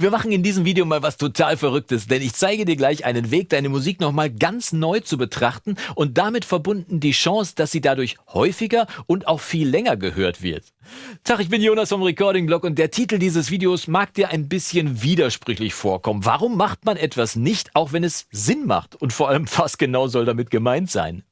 Wir machen in diesem Video mal was total Verrücktes, denn ich zeige dir gleich einen Weg, deine Musik nochmal ganz neu zu betrachten und damit verbunden die Chance, dass sie dadurch häufiger und auch viel länger gehört wird. Tag, ich bin Jonas vom Recording Blog und der Titel dieses Videos mag dir ein bisschen widersprüchlich vorkommen. Warum macht man etwas nicht, auch wenn es Sinn macht? Und vor allem, was genau soll damit gemeint sein?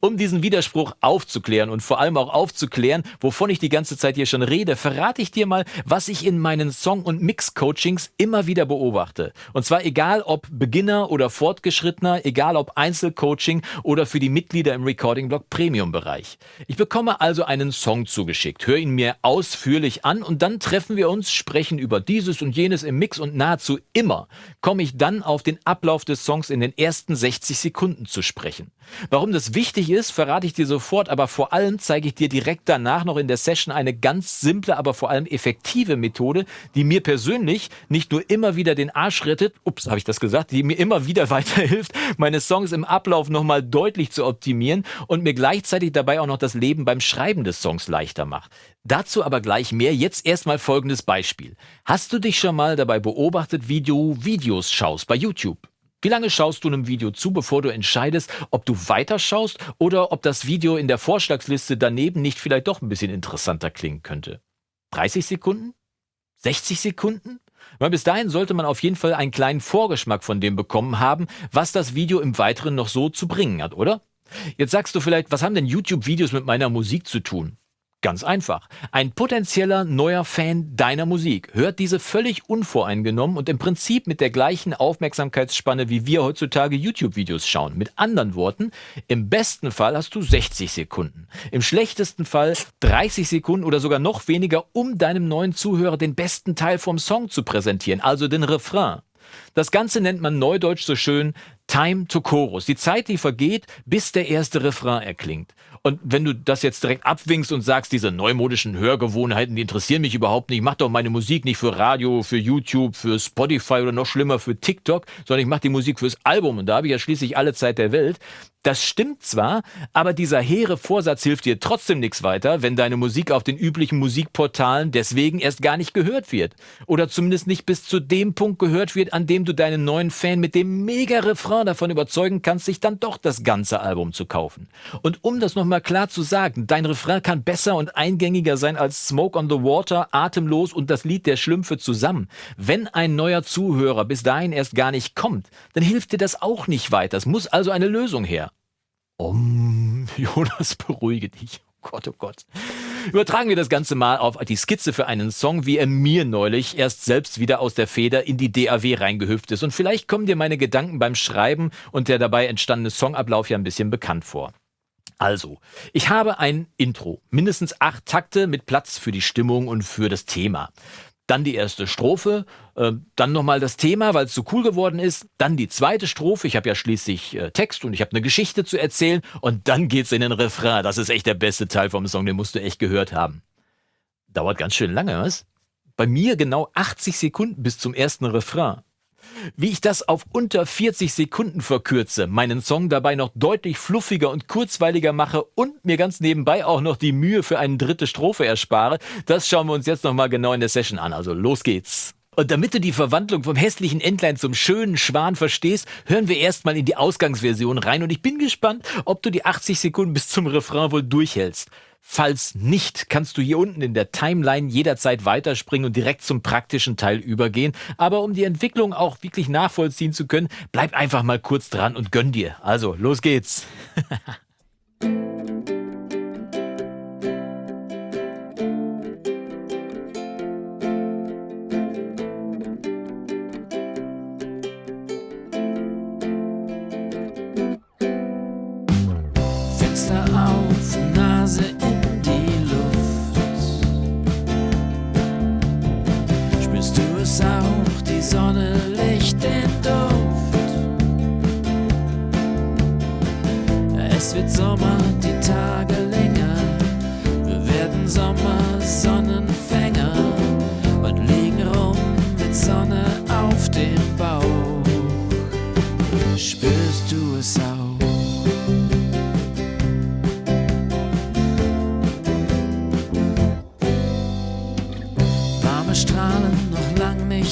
Um diesen Widerspruch aufzuklären und vor allem auch aufzuklären, wovon ich die ganze Zeit hier schon rede, verrate ich dir mal, was ich in meinen Song- und Mix-Coachings immer wieder beobachte. Und zwar egal ob Beginner oder Fortgeschrittener, egal ob Einzelcoaching oder für die Mitglieder im Recording-Blog Premium-Bereich. Ich bekomme also einen Song zugeschickt, höre ihn mir ausführlich an und dann treffen wir uns, sprechen über dieses und jenes im Mix und nahezu immer komme ich dann auf den Ablauf des Songs in den ersten 60 Sekunden zu sprechen. Warum das wichtig ist, verrate ich dir sofort, aber vor allem zeige ich dir direkt danach noch in der Session eine ganz simple, aber vor allem effektive Methode, die mir persönlich nicht nur immer wieder den Arsch rettet, ups, habe ich das gesagt, die mir immer wieder weiterhilft, meine Songs im Ablauf nochmal deutlich zu optimieren und mir gleichzeitig dabei auch noch das Leben beim Schreiben des Songs leichter macht. Dazu aber gleich mehr. Jetzt erstmal folgendes Beispiel. Hast du dich schon mal dabei beobachtet, wie du Videos schaust bei YouTube? Wie lange schaust du einem Video zu, bevor du entscheidest, ob du weiterschaust oder ob das Video in der Vorschlagsliste daneben nicht vielleicht doch ein bisschen interessanter klingen könnte? 30 Sekunden? 60 Sekunden? Weil bis dahin sollte man auf jeden Fall einen kleinen Vorgeschmack von dem bekommen haben, was das Video im Weiteren noch so zu bringen hat, oder? Jetzt sagst du vielleicht, was haben denn YouTube-Videos mit meiner Musik zu tun? Ganz einfach. Ein potenzieller neuer Fan deiner Musik hört diese völlig unvoreingenommen und im Prinzip mit der gleichen Aufmerksamkeitsspanne, wie wir heutzutage YouTube-Videos schauen. Mit anderen Worten, im besten Fall hast du 60 Sekunden, im schlechtesten Fall 30 Sekunden oder sogar noch weniger, um deinem neuen Zuhörer den besten Teil vom Song zu präsentieren, also den Refrain. Das Ganze nennt man neudeutsch so schön Time to Chorus. Die Zeit, die vergeht, bis der erste Refrain erklingt. Und wenn du das jetzt direkt abwinkst und sagst, diese neumodischen Hörgewohnheiten, die interessieren mich überhaupt nicht, ich mache doch meine Musik nicht für Radio, für YouTube, für Spotify oder noch schlimmer für TikTok, sondern ich mache die Musik fürs Album und da habe ich ja schließlich alle Zeit der Welt, das stimmt zwar, aber dieser hehre Vorsatz hilft dir trotzdem nichts weiter, wenn deine Musik auf den üblichen Musikportalen deswegen erst gar nicht gehört wird. Oder zumindest nicht bis zu dem Punkt gehört wird, an dem du deinen neuen Fan mit dem Mega-Refrain davon überzeugen kannst, sich dann doch das ganze Album zu kaufen. Und um das nochmal klar zu sagen, dein Refrain kann besser und eingängiger sein als Smoke on the Water, Atemlos und das Lied der Schlümpfe zusammen. Wenn ein neuer Zuhörer bis dahin erst gar nicht kommt, dann hilft dir das auch nicht weiter. Es muss also eine Lösung her. Om, Jonas, beruhige dich. Oh Gott, oh Gott. Übertragen wir das Ganze mal auf die Skizze für einen Song, wie er mir neulich erst selbst wieder aus der Feder in die DAW reingehüpft ist. Und vielleicht kommen dir meine Gedanken beim Schreiben und der dabei entstandene Songablauf ja ein bisschen bekannt vor. Also, ich habe ein Intro, mindestens acht Takte mit Platz für die Stimmung und für das Thema dann die erste Strophe, äh, dann nochmal das Thema, weil es so cool geworden ist, dann die zweite Strophe, ich habe ja schließlich äh, Text und ich habe eine Geschichte zu erzählen und dann geht's in den Refrain. Das ist echt der beste Teil vom Song, den musst du echt gehört haben. Dauert ganz schön lange, was? Bei mir genau 80 Sekunden bis zum ersten Refrain. Wie ich das auf unter 40 Sekunden verkürze, meinen Song dabei noch deutlich fluffiger und kurzweiliger mache und mir ganz nebenbei auch noch die Mühe für eine dritte Strophe erspare, das schauen wir uns jetzt nochmal genau in der Session an. Also los geht's. Und damit du die Verwandlung vom hässlichen Entlein zum schönen Schwan verstehst, hören wir erstmal in die Ausgangsversion rein und ich bin gespannt, ob du die 80 Sekunden bis zum Refrain wohl durchhältst. Falls nicht, kannst du hier unten in der Timeline jederzeit weiterspringen und direkt zum praktischen Teil übergehen. Aber um die Entwicklung auch wirklich nachvollziehen zu können, bleib einfach mal kurz dran und gönn dir. Also, los geht's.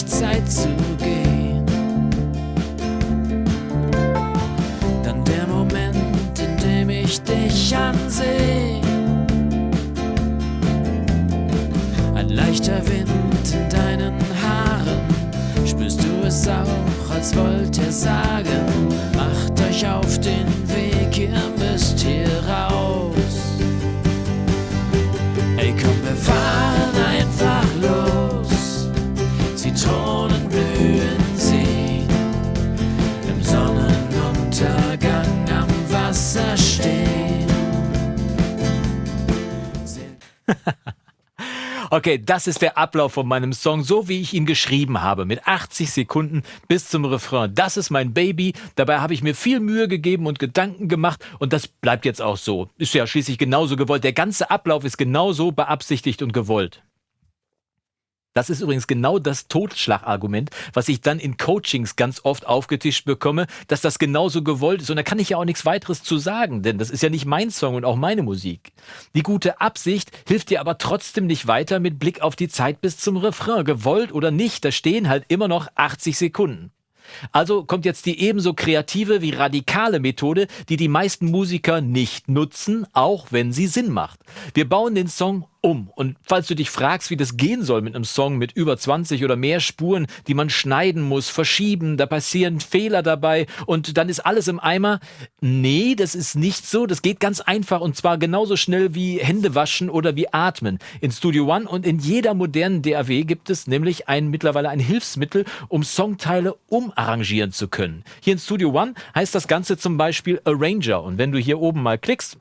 Zeit zu Okay, das ist der Ablauf von meinem Song, so wie ich ihn geschrieben habe, mit 80 Sekunden bis zum Refrain. Das ist mein Baby. Dabei habe ich mir viel Mühe gegeben und Gedanken gemacht und das bleibt jetzt auch so. Ist ja schließlich genauso gewollt. Der ganze Ablauf ist genauso beabsichtigt und gewollt. Das ist übrigens genau das Totschlagargument, was ich dann in Coachings ganz oft aufgetischt bekomme, dass das genauso gewollt ist. Und da kann ich ja auch nichts weiteres zu sagen, denn das ist ja nicht mein Song und auch meine Musik. Die gute Absicht hilft dir aber trotzdem nicht weiter mit Blick auf die Zeit bis zum Refrain. Gewollt oder nicht, da stehen halt immer noch 80 Sekunden. Also kommt jetzt die ebenso kreative wie radikale Methode, die die meisten Musiker nicht nutzen, auch wenn sie Sinn macht. Wir bauen den Song um. Und falls du dich fragst, wie das gehen soll mit einem Song mit über 20 oder mehr Spuren, die man schneiden muss, verschieben, da passieren Fehler dabei und dann ist alles im Eimer. Nee, das ist nicht so. Das geht ganz einfach und zwar genauso schnell wie Hände waschen oder wie atmen. In Studio One und in jeder modernen DAW gibt es nämlich ein, mittlerweile ein Hilfsmittel, um Songteile umarrangieren zu können. Hier in Studio One heißt das Ganze zum Beispiel Arranger. Und wenn du hier oben mal klickst,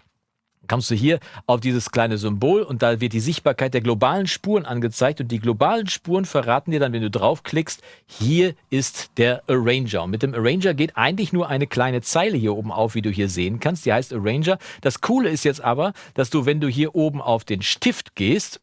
kommst du hier auf dieses kleine Symbol und da wird die Sichtbarkeit der globalen Spuren angezeigt und die globalen Spuren verraten dir dann, wenn du draufklickst, hier ist der Arranger. Und mit dem Arranger geht eigentlich nur eine kleine Zeile hier oben auf, wie du hier sehen kannst. Die heißt Arranger. Das Coole ist jetzt aber, dass du, wenn du hier oben auf den Stift gehst,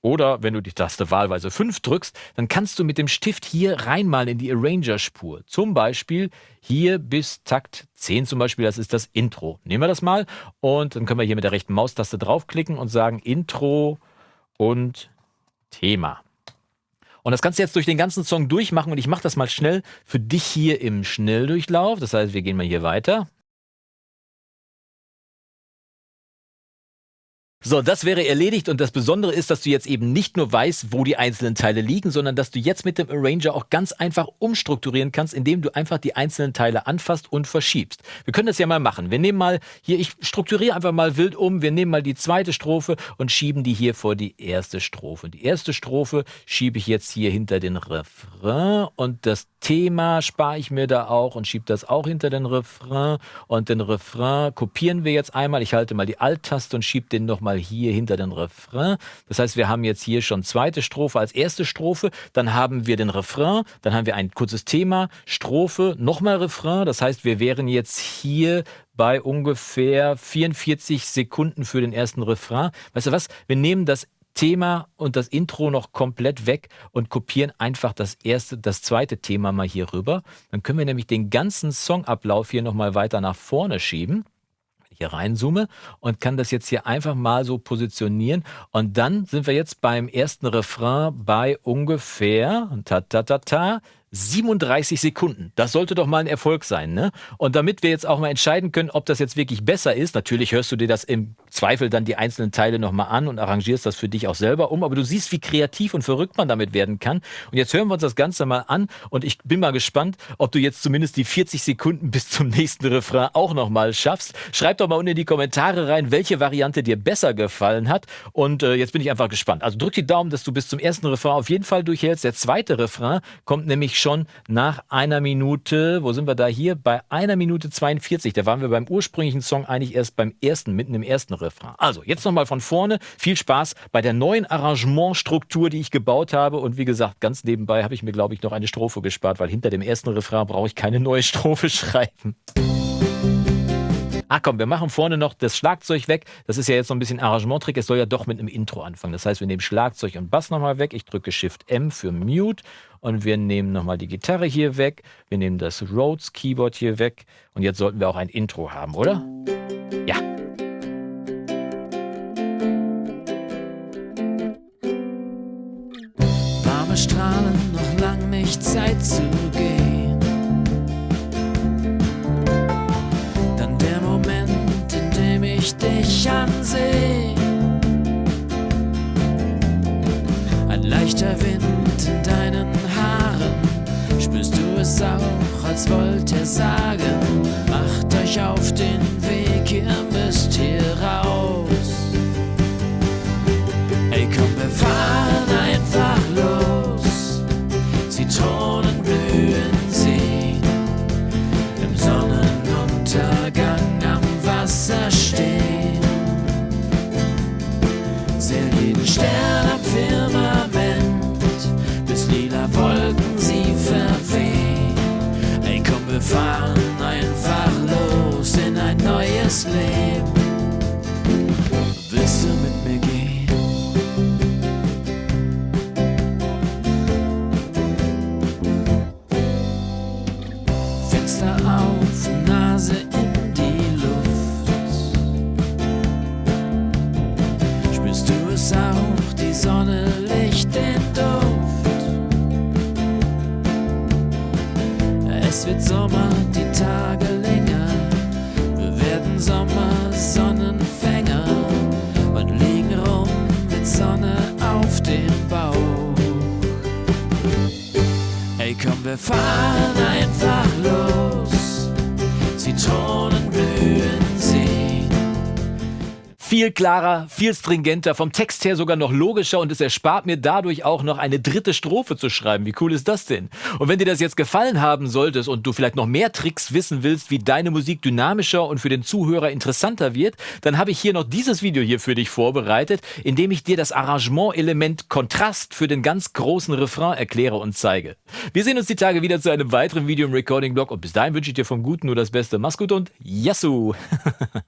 oder wenn du die Taste wahlweise 5 drückst, dann kannst du mit dem Stift hier reinmalen in die Arranger-Spur. Zum Beispiel hier bis Takt 10 zum Beispiel, das ist das Intro. Nehmen wir das mal und dann können wir hier mit der rechten Maustaste draufklicken und sagen Intro und Thema. Und das kannst du jetzt durch den ganzen Song durchmachen und ich mache das mal schnell für dich hier im Schnelldurchlauf. Das heißt, wir gehen mal hier weiter. So, das wäre erledigt und das Besondere ist, dass du jetzt eben nicht nur weißt, wo die einzelnen Teile liegen, sondern dass du jetzt mit dem Arranger auch ganz einfach umstrukturieren kannst, indem du einfach die einzelnen Teile anfasst und verschiebst. Wir können das ja mal machen. Wir nehmen mal hier, ich strukturiere einfach mal wild um, wir nehmen mal die zweite Strophe und schieben die hier vor die erste Strophe. Die erste Strophe schiebe ich jetzt hier hinter den Refrain und das Thema spare ich mir da auch und schiebe das auch hinter den Refrain und den Refrain kopieren wir jetzt einmal. Ich halte mal die Alt-Taste und schiebe den nochmal mal hier hinter den Refrain. Das heißt, wir haben jetzt hier schon zweite Strophe als erste Strophe, dann haben wir den Refrain, dann haben wir ein kurzes Thema, Strophe, nochmal Refrain. Das heißt, wir wären jetzt hier bei ungefähr 44 Sekunden für den ersten Refrain. Weißt du was? Wir nehmen das Thema und das Intro noch komplett weg und kopieren einfach das erste, das zweite Thema mal hier rüber. Dann können wir nämlich den ganzen Songablauf hier nochmal weiter nach vorne schieben hier reinzoome und kann das jetzt hier einfach mal so positionieren. Und dann sind wir jetzt beim ersten Refrain bei ungefähr ta ta ta ta 37 Sekunden. Das sollte doch mal ein Erfolg sein, ne? Und damit wir jetzt auch mal entscheiden können, ob das jetzt wirklich besser ist, natürlich hörst du dir das im Zweifel dann die einzelnen Teile nochmal an und arrangierst das für dich auch selber um, aber du siehst, wie kreativ und verrückt man damit werden kann. Und jetzt hören wir uns das Ganze mal an und ich bin mal gespannt, ob du jetzt zumindest die 40 Sekunden bis zum nächsten Refrain auch nochmal schaffst. Schreib doch mal unten in die Kommentare rein, welche Variante dir besser gefallen hat. Und äh, jetzt bin ich einfach gespannt. Also drück die Daumen, dass du bis zum ersten Refrain auf jeden Fall durchhältst. Der zweite Refrain kommt nämlich schon nach einer Minute, wo sind wir da hier? Bei einer Minute 42. Da waren wir beim ursprünglichen Song eigentlich erst beim ersten, mitten im ersten Refrain. Also, jetzt nochmal von vorne. Viel Spaß bei der neuen Arrangementstruktur, die ich gebaut habe. Und wie gesagt, ganz nebenbei habe ich mir, glaube ich, noch eine Strophe gespart, weil hinter dem ersten Refrain brauche ich keine neue Strophe schreiben. Ach komm, wir machen vorne noch das Schlagzeug weg. Das ist ja jetzt so ein bisschen Arrangementtrick. Es soll ja doch mit einem Intro anfangen. Das heißt, wir nehmen Schlagzeug und Bass nochmal weg. Ich drücke Shift M für Mute und wir nehmen nochmal die Gitarre hier weg. Wir nehmen das Rhodes Keyboard hier weg. Und jetzt sollten wir auch ein Intro haben, oder? Ja. Warme Strahlen noch lang nicht Zeit zu als wollte sagen, macht euch auf den Weg, ihr werden Sommer, Sonnenfänger und liegen rum mit Sonne auf dem Bauch. Ey, komm, wir fahren Viel klarer, viel stringenter, vom Text her sogar noch logischer und es erspart mir dadurch auch noch eine dritte Strophe zu schreiben. Wie cool ist das denn? Und wenn dir das jetzt gefallen haben solltest und du vielleicht noch mehr Tricks wissen willst, wie deine Musik dynamischer und für den Zuhörer interessanter wird, dann habe ich hier noch dieses Video hier für dich vorbereitet, in dem ich dir das Arrangement-Element Kontrast für den ganz großen Refrain erkläre und zeige. Wir sehen uns die Tage wieder zu einem weiteren Video im Recording-Blog und bis dahin wünsche ich dir vom Guten nur das Beste. Mach's gut und Yassou!